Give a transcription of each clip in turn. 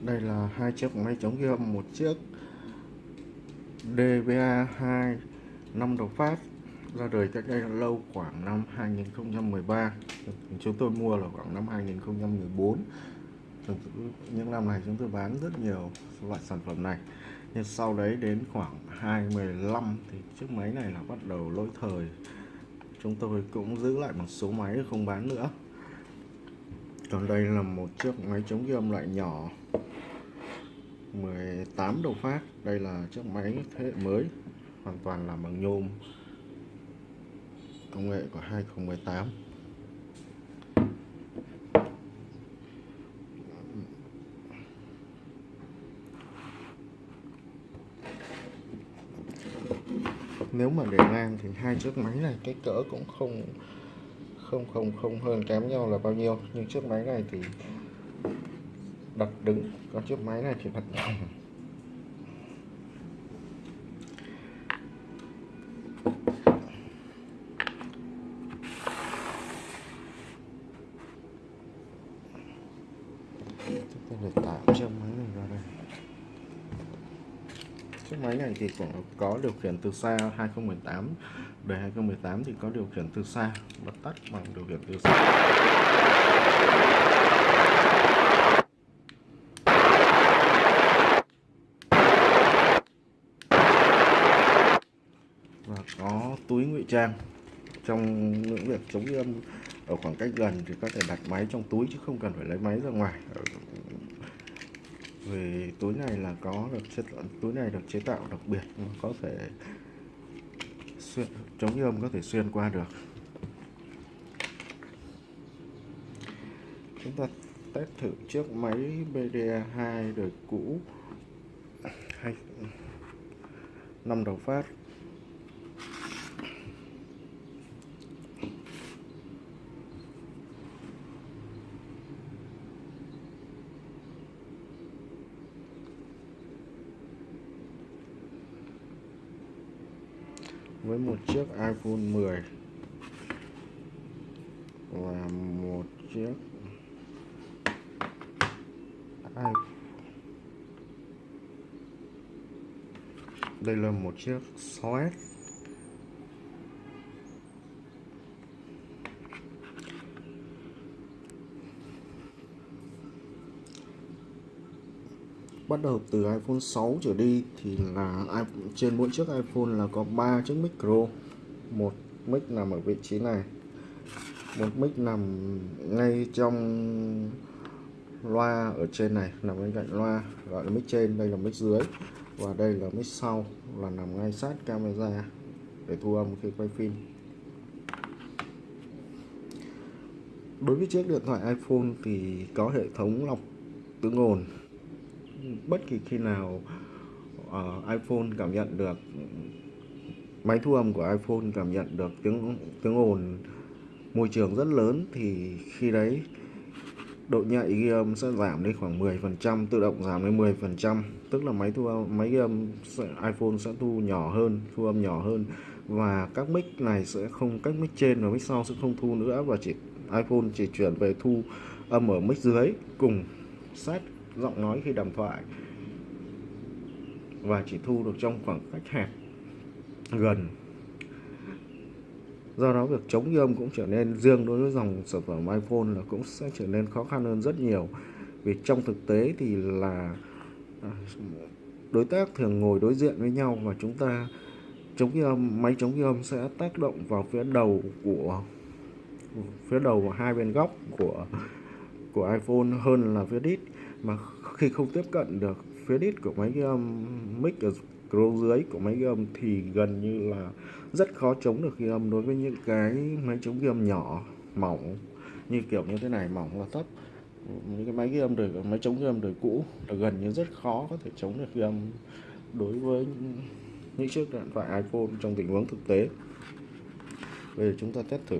đây là hai chiếc máy chống ghi âm, một chiếc DVA 2 năm đầu phát, ra đời cách đây lâu khoảng năm 2013 chúng tôi mua là khoảng năm 2014 những năm này chúng tôi bán rất nhiều loại sản phẩm này. Nhưng sau đấy đến khoảng 2015 thì chiếc máy này là bắt đầu lỗi thời. Chúng tôi cũng giữ lại một số máy không bán nữa. Còn đây là một chiếc máy chống ghi âm loại nhỏ. 18 đầu phát. Đây là chiếc máy thế hệ mới, hoàn toàn làm bằng nhôm. Công nghệ của 2018 nếu mà để ngang thì hai chiếc máy này cái cỡ cũng không không không không hơn kém nhau là bao nhiêu. Nhưng chiếc máy này thì đặt đứng con chiếc máy này thì đặt nằm chúng ta để tạo chiếc máy này vào đây. Chiếc máy này thì cũng có điều khiển từ xa 2018 về 2018 thì có điều khiển từ xa bật tắt bằng điều khiển từ xa và có túi ngụy trang trong những việc chống ghi âm ở khoảng cách gần thì có thể đặt máy trong túi chứ không cần phải lấy máy ra ngoài. Ờ, Vì túi này là có được chất túi này được chế tạo đặc biệt nó có thể xuyên, chống ghi âm có thể xuyên qua được. Chúng ta test thử chiếc máy BDA 2 đời cũ. Hay, năm đầu phát với một chiếc iPhone 10 và một chiếc iPhone đây là một chiếc 6S bắt đầu từ iPhone 6 trở đi thì là trên mỗi chiếc iPhone là có 3 chiếc micro một mic nằm ở vị trí này, một mic nằm ngay trong loa ở trên này, nằm bên cạnh loa, gọi là mic trên, đây là mic dưới và đây là mic sau, là nằm ngay sát camera để thu âm khi quay phim. Đối với chiếc điện thoại iPhone thì có hệ thống lọc tiếng ồn bất kỳ khi nào uh, iPhone cảm nhận được máy thu âm của iPhone cảm nhận được tiếng tiếng ồn môi trường rất lớn thì khi đấy độ nhạy ghi âm sẽ giảm đi khoảng 10% tự động giảm đến 10% tức là máy thu âm máy ghi âm sẽ, iPhone sẽ thu nhỏ hơn thu âm nhỏ hơn. Và các mic này sẽ không các mic trên và mic sau sẽ không thu nữa và chỉ iPhone chỉ chuyển về thu âm ở mic dưới cùng sát giọng nói khi đàm thoại. Và chỉ thu được trong khoảng cách hẹp, gần. Do đó việc chống ghi âm cũng trở nên riêng đối với dòng sản phẩm iPhone là cũng sẽ trở nên khó khăn hơn rất nhiều. Vì trong thực tế thì là à, đối tác thường ngồi đối diện với nhau và chúng ta, chống ghi âm máy chống ghi âm sẽ tác động vào phía đầu của, phía đầu và hai bên góc của của iPhone hơn là phía đít mà khi không tiếp cận được, phía đít của máy ghi âm um, mic ở scroll dưới của máy ghi âm um, thì gần như là rất khó chống được ghi âm um, đối với những cái máy chống ghi âm nhỏ, mỏng, như kiểu như thế này, mỏng và thấp. Những cái máy ghi âm đời, máy chống ghi âm đời cũ là gần như rất khó có thể chống được ghi âm đối với những chiếc điện thoại iPhone trong tình huống thực tế. Bây giờ chúng ta test thử.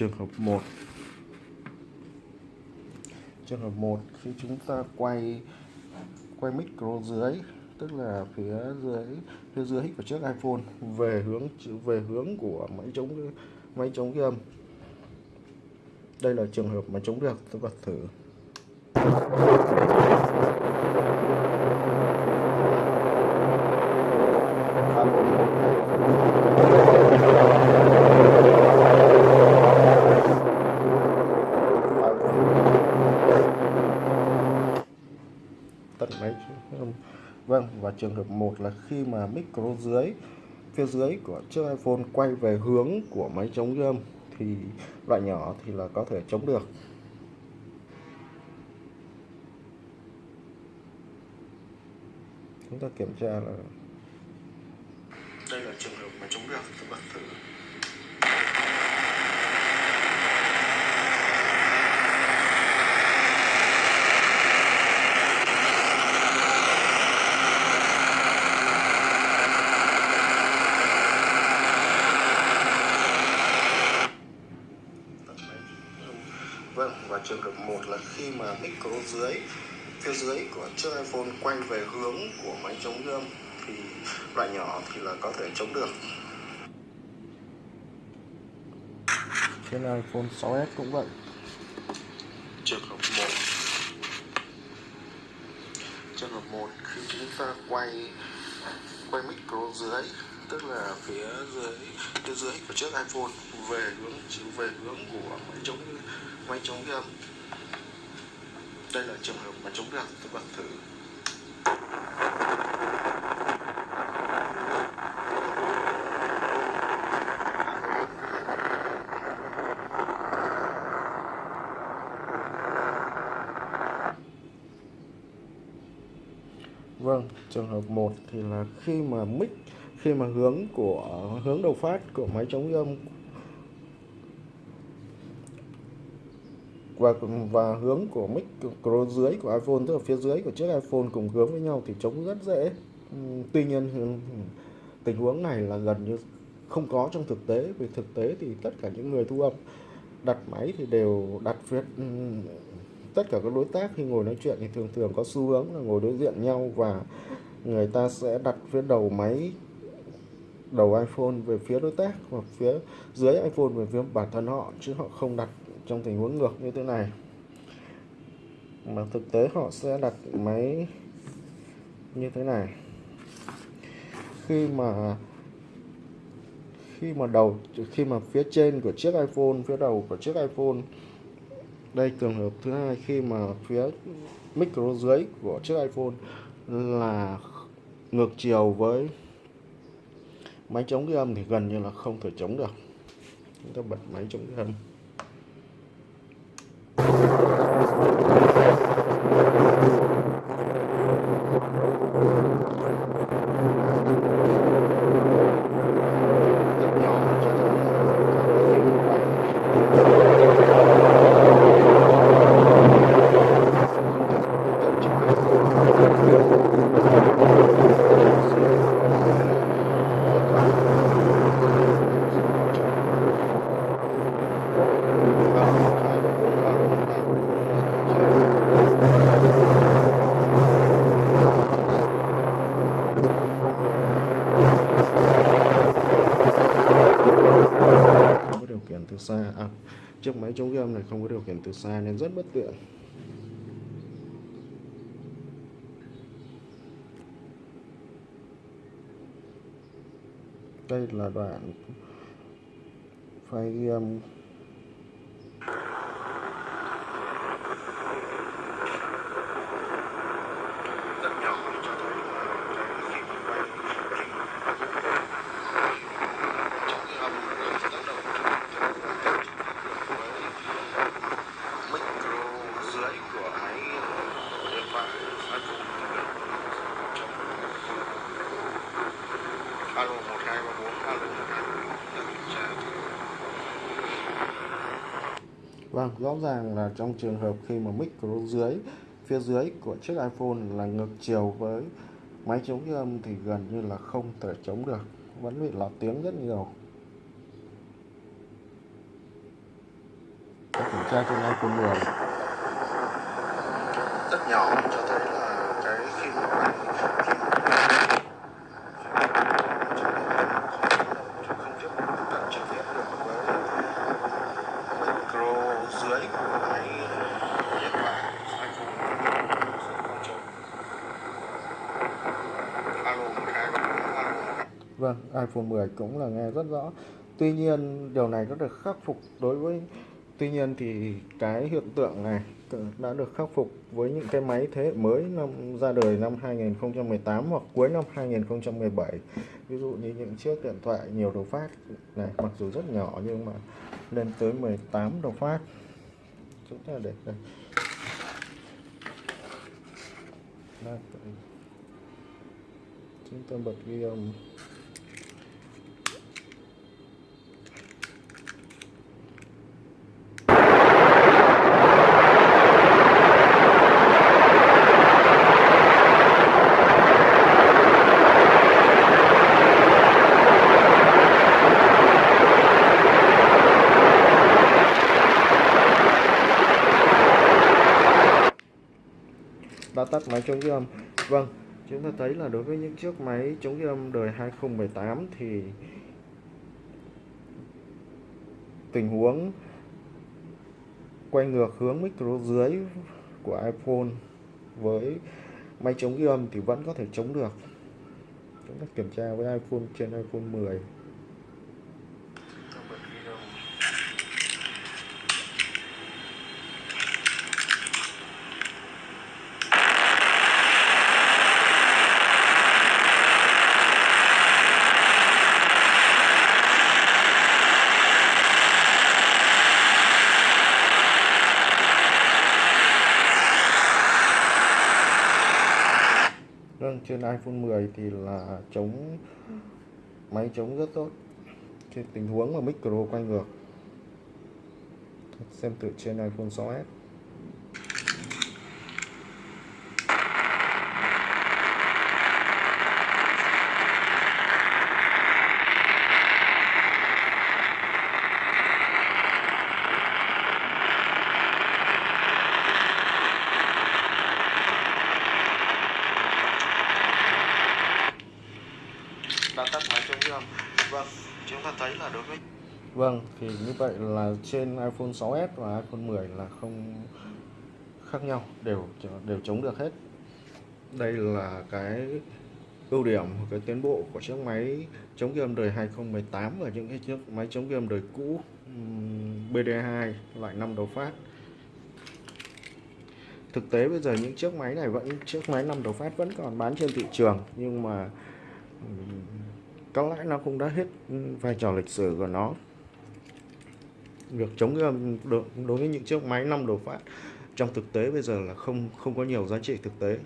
Trường hợp 1 trường hợp 1 khi chúng ta quay quay micro dưới, tức là phía dưới phía dưới của chiếc iPhone, về hướng về hướng của máy chống máy chống ghi âm. Đây là trường hợp mà chống được tôi bật thử. Vâng và trường hợp một là khi mà micro dưới, phía dưới của chiếc iPhone quay về hướng của máy chống ghi thì loại nhỏ thì là có thể chống được. Chúng ta kiểm tra là đây là trường hợp mà chống được, các bạn thử. Vâng, và trường hợp 1 là khi mà micro dưới phía dưới của chiếc iPhone quay về hướng của máy chống âm thì loại nhỏ thì là có thể chống được. Trên iPhone 6s cũng vậy. Trường hợp 1 Trường hợp 1 khi chúng ta quay quay micro dưới tức là phía dưới phía dưới của chiếc iPhone về hướng về hướng của máy chống máy chống ghi âm đây là trường hợp máy chống ghi âm tôi bật thử. Vâng, trường hợp 1 thì là khi mà mic khi mà hướng của, hướng đầu phát của máy chống âm. Và và hướng của mic micro dưới của iPhone, tức là phía dưới của chiếc iPhone cùng hướng với nhau thì chống rất dễ. Tuy nhiên tình huống này là gần như không có trong thực tế. Vì thực tế thì tất cả những người thu âm đặt máy thì đều đặt phía tất cả các đối tác khi ngồi nói chuyện thì thường thường có xu hướng là ngồi đối diện nhau và người ta sẽ đặt phía đầu máy đầu iPhone về phía đối tác hoặc phía dưới iPhone về phía bản thân họ, chứ họ không đặt trong tình huống ngược như thế này. Mà thực tế họ sẽ đặt máy như thế này. Khi mà khi mà đầu, khi mà phía trên của chiếc iPhone, phía đầu của chiếc iPhone, đây trường hợp thứ hai, khi mà phía micro dưới của chiếc iPhone là ngược chiều với máy chống ghi âm thì gần như là không thể chống được. Chúng ta bật máy chống ghi âm. Xa. À, chiếc máy chống ghi âm này không có điều khiển từ xa nên rất bất tiện. Đây là đoạn file ghi âm. Alo 1234 alo 1234 Vâng, rõ ràng là trong trường hợp khi mà micro dưới phía dưới của chiếc iPhone là ngược chiều với máy chống ghi âm thì gần như là không thể chống được. Vẫn bị lọt tiếng rất nhiều. Để kiểm tra trên iPhone 10 rất nhỏ cho thấy là cái khi mà máy khi mà không tiếp cận trực tiếp được với micro dưới của máy điện thoại iPhone sẽ không chống alo 12 alo Vâng, iPhone 10 cũng là nghe rất rõ. Tuy nhiên, điều này đã được khắc phục đối với, Tuy nhiên thì cái hiện tượng này đã được khắc phục với những cái máy thế hệ mới năm, ra đời năm 2018 hoặc cuối năm 2017 ví dụ như những chiếc điện thoại nhiều đầu phát này, mặc dù rất nhỏ nhưng mà lên tới 18 đầu phát. Chúng ta để đây. Chúng ta bật ghi âm. Đã tắt máy chống ghi âm. Vâng chúng ta thấy là đối với những chiếc máy chống ghi âm đời 2018 thì tình huống quay ngược hướng micro dưới của iPhone với máy chống ghi âm thì vẫn có thể chống được. Chúng ta kiểm tra với iPhone trên iPhone 10 Vâng, trên iPhone 10 thì là chống máy chống rất tốt. Trên tình huống mà micro quay ngược, xem thử trên iPhone 6s đã trường. Vâng chúng ta thấy là đối với vâng thì như vậy là trên iPhone 6s và iPhone 10 là không khác nhau, đều đều chống được hết. Đây là cái ưu điểm cái tiến bộ của chiếc máy chống game đời 2018 và những cái chiếc máy chống game đời cũ BD2 loại 5 đầu phát. Thực tế bây giờ những chiếc máy này vẫn, chiếc máy 5 đầu phát vẫn còn bán trên thị trường, nhưng mà có lẽ nó cũng đã hết ừ, vai trò lịch sử của nó. Việc chống ghi đối với những chiếc máy năm đầu phát trong thực tế bây giờ là không không có nhiều giá trị thực tế.